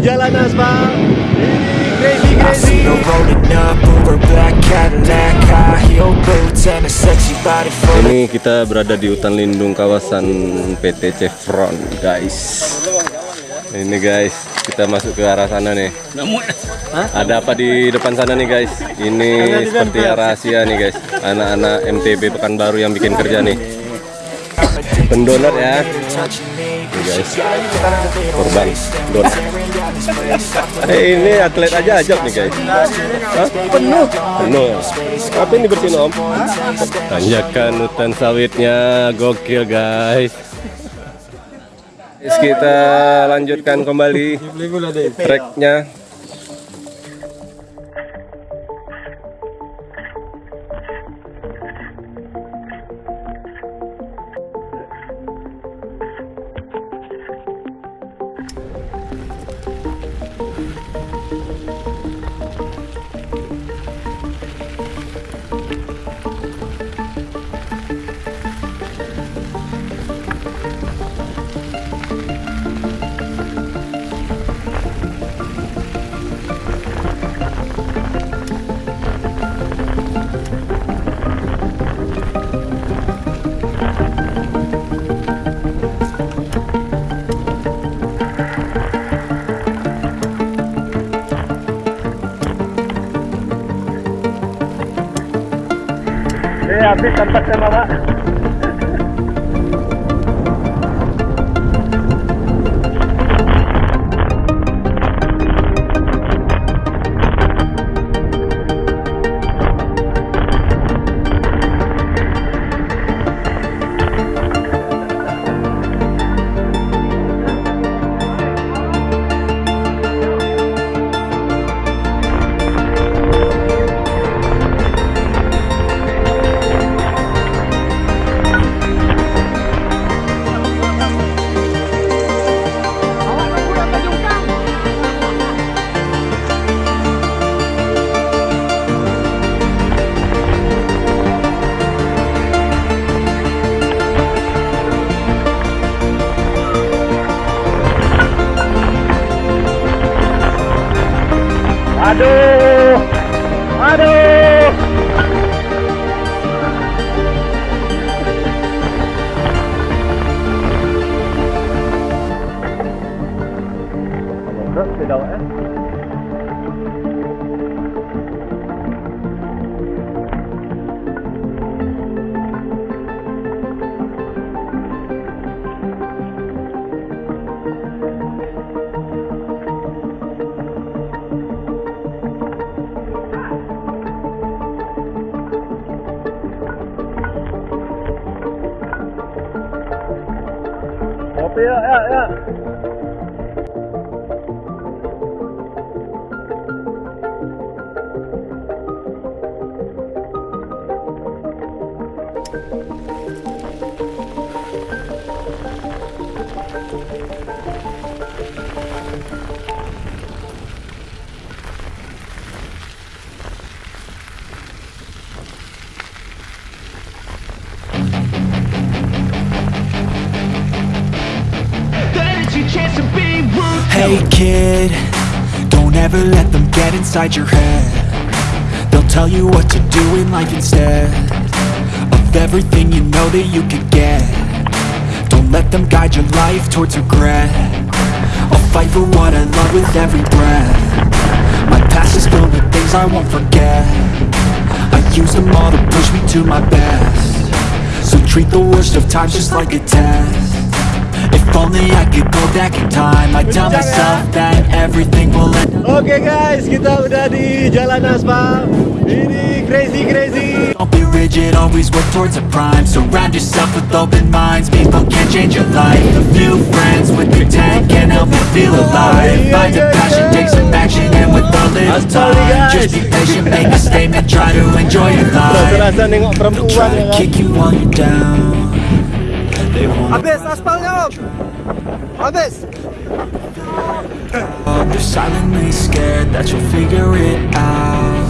jalan aspal. Ini crazy I crazy. see her rolling up over black Cadillac High heel boots and a sexy body full of Ini kita berada di hutan lindung kawasan PT Chevron, guys. Ini guys, kita masuk ke arah sana nih. Ada apa di depan sana nih guys? Ini seperti rahasia nih guys. Anak-anak MTB Pekanbaru yang bikin kerja nih. Pendonor ya, Ini guys. Korban donor. Place Eh ini atlet aja ajak nih guys. Hah? Penuh. Penuh. Apa ini bersihin om? Tanjakan hutan sawitnya gokil guys. Guys, kita lanjutkan kembali treknya. Eh habis tempatnya mama. Hey kid, don't ever let them get inside your head. They'll tell you what to do in life instead Of everything you know that you could get. Don't let them guide your life towards regret. I'll fight for what I love with every breath. My past is filled with things I won't forget. I use them all to push me to my best. So treat the worst of times just like a test If only I could go back in time. I'd tell myself that everything will end. Oke guys, kita udah di jalan aspal. Ini crazy crazy. Don't be rigid, always work towards a prime. Surround yourself with open minds. People can change your life. A few friends with pretend can help you feel alive. Find a passion, take some action And with a little time. Just be patient, make a statement Try to enjoy your life. They'll try to kick you while you're down Habis aspalnya om Habis They're silently scared that you'll figure it out.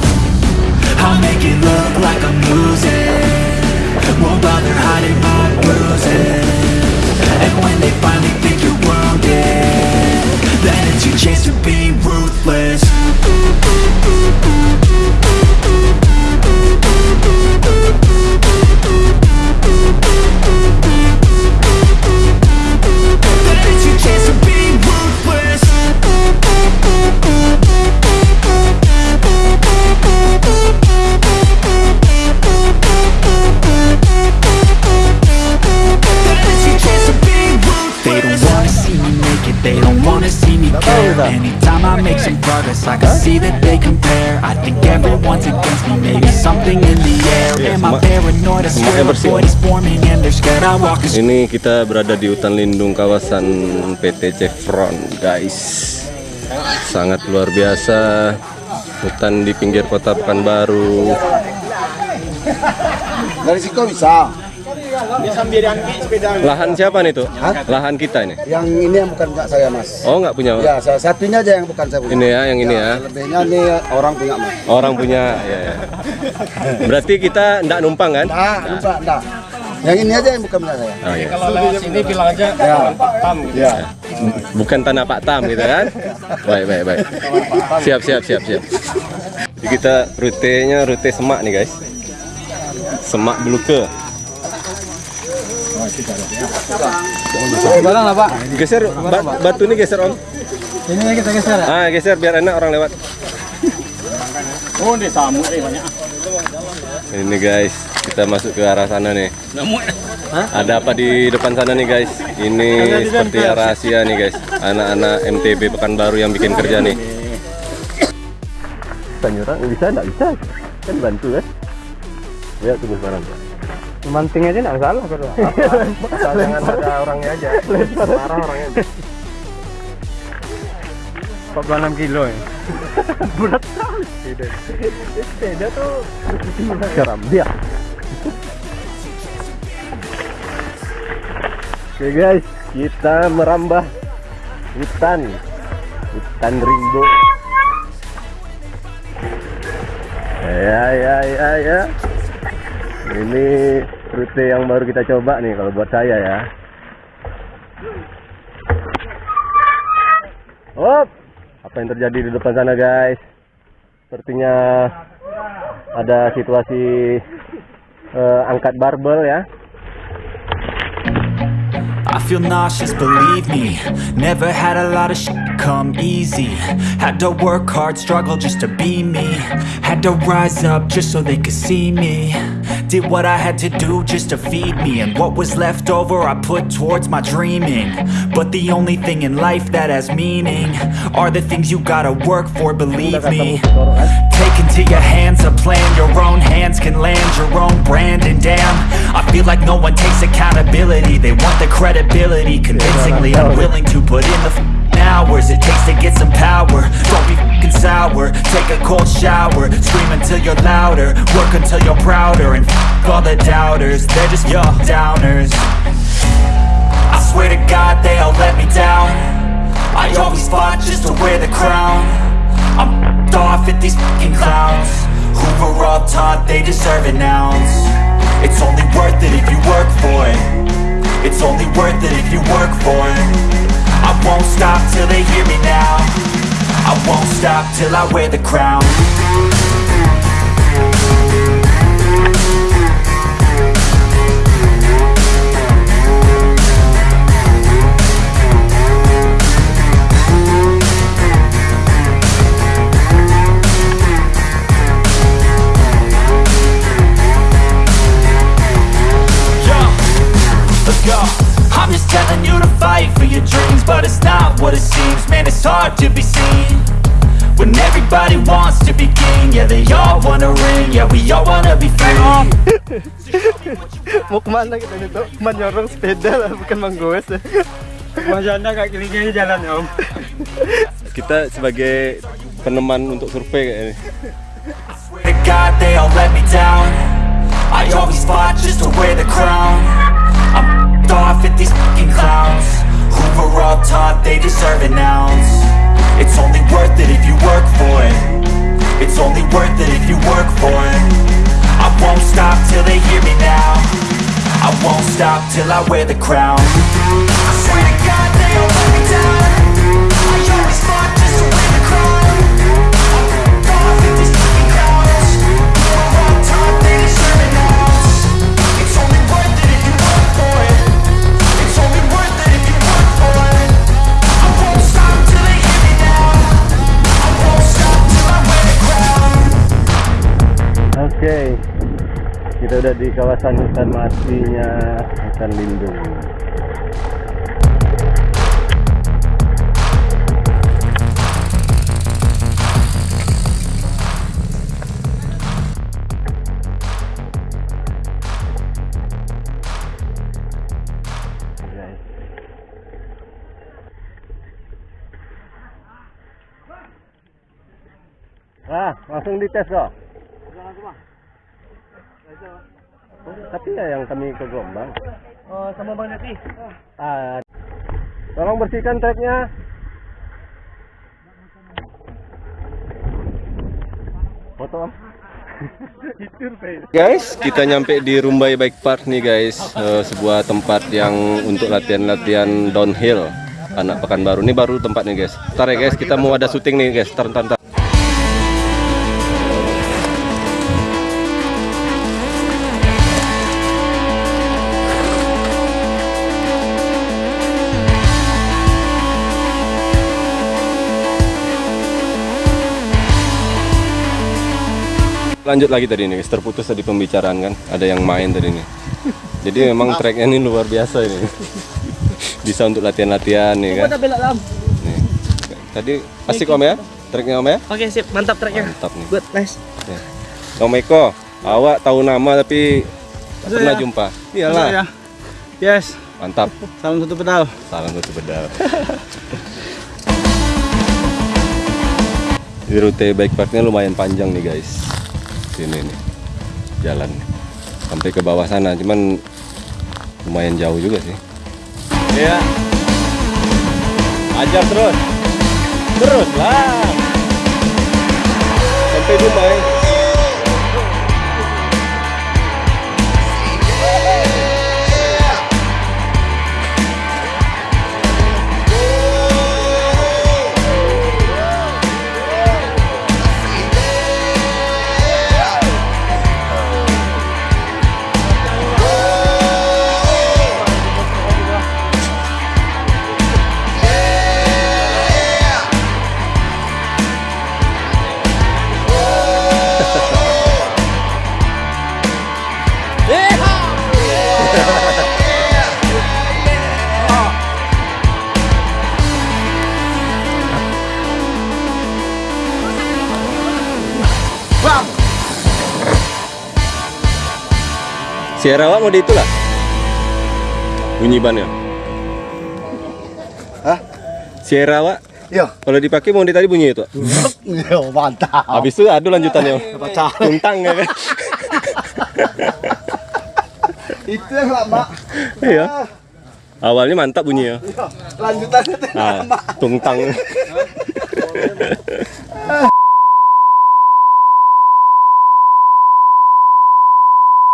I'll make it look like I'm losing. Won't bother hiding my bruises. And when they finally think you're wounded Then it's your chance to see that they compare I think everyone's against me, maybe something in the air Iya, Am I paranoid? I swear a bersih, void is forming and they're scared I walk a Ini kita berada di hutan lindung kawasan PT Chevron, guys. Sangat luar biasa. Hutan di pinggir kota Pekanbaru. Dari situ bisa. Lahan siapa nih tuh? Lahan kita ini. Yang ini yang bukan enggak saya mas. Oh nggak punya. Ya salah satunya aja yang bukan saya punya. Ini ya, yang ini ya. Selebihnya ini orang punya mas. Orang punya. Ya, ya. Berarti kita nggak numpang kan? Nah, lupa, enggak. Yang ini aja yang bukan punya saya. Oh, iya. Kalau lewat sini bilang aja Ya. tam gitu. Ya. Bukan tanah Pak Tam gitu kan? Baik, baik, baik. Siap, siap, siap, siap. Jadi kita rutenya rute semak nih guys. Semak Beluke. Barang lah pak. Geser ba- batu ini geser om. Ini kita geser. Ah geser biar enak orang lewat. Oh, di samu banyak. Ini guys, kita masuk ke arah sana nih. Ada apa di depan sana nih guys? Ini seperti rahasia nih guys. Anak-anak MTB Pekanbaru yang bikin kerja nih. Tanyurang bisa enggak bisa? Kan bantu kan? Ya tunggu sekarang. Manting aja enggak salah kalau. Jangan ada orangnya aja. Marah orangnya. 46 kilo ya. Garam dia. Oke guys, kita merambah hutan, hutan rimbo. Ya ya ya ya. Ini rute yang baru kita coba nih kalau buat saya ya. Hop, apa yang terjadi di depan sana guys? Sepertinya ada situasi eh, angkat barbel ya. I feel nauseous, believe me Never had a lot of come easy Had to work hard, struggle just to be me Had to rise up just so they could see me Did what I had to do just to feed me And what was left over I put towards my dreaming. But the only thing in life that has meaning Are the things you gotta work for, believe me. Take into your hands a plan Your own hands can land your own brand And damn, I feel like no one takes accountability. They want the credibility Convincingly unwilling to put in the hours It takes to get some power. Don't be sour. Take a cold shower Scream until you're louder. Work until you're prouder And f*** all the doubters. They're just your downers. I swear to God they all let me down. I always fought just to wear the crown. I'm f***ed off at these fucking clowns. Who were all taught they deserve an ounce? It's only worth it if you work for it. It's only worth it if you work for it. I won't stop till they hear me now I won't stop till I wear the crown they all wanna ring, yeah, we all wanna be free. Mau ke mana kita itu? Menyorong sepeda lah, bukan menggoes. Masyaallah kak kiri-kiri jalan om. Kita sebagai peneman untuk survei. Swear to God, they all let me down. I always fought just to wear the crown. I'm f***ed off at these fucking clowns. Who were all taught they deserve an ounce. It's only worth it if you work for it. It's only worth it if you work for it. I won't stop till they hear me now. I won't stop till I wear the crown. I swear to God, they all let me down. Udah di kawasan hutan matinya hutan lindung. Ah, langsung dites kok. Langsung, Bang. Tapi ya yang kami ke Gombang. Oh, sama Bang Nati. Ah, tolong bersihkan treknya. Foto. Guys, kita nyampe di Rumbai Bike Park nih guys, Eh, sebuah tempat yang untuk latihan-latihan downhill anak Pekanbaru. Ini baru tempatnya guys. Ntar ya guys, kita mau ada syuting nih guys. Ntar, ntar, ntar. Lanjut lagi tadi nih, terputus tadi pembicaraan kan, ada yang main tadi nih. Jadi memang treknya ini luar biasa ini. Bisa untuk latihan-latihan nih kan. Nih. Tadi asik om ya, treknya om ya. Oke, sip. Mantap treknya. Mantap nih. Good, nice. Ya. Om Eko, awak tahu nama tapi tak pernah ya? jumpa. Iyalah, ya? Yes. mantap. Salam satu pedal. Salam satu bedal. Di rute bike parknya lumayan panjang nih guys. Sini nih jalan sampai ke bawah sana, cuman lumayan jauh juga sih. Iya. Ajar terus. Terus lah. Sampai Dumai. Sierra Wak mau di itulah. Bunyi bannya. Hah? Sierra Wak Iya. kalau dipakai mau di tadi bunyi itu. Iya, mantap. Habis itu adu lanjutannya. Tuntang ya kan. Itu yang lama. Iya. Awalnya mantap bunyi ya. Lanjutannya tuh. Ah, tungtang.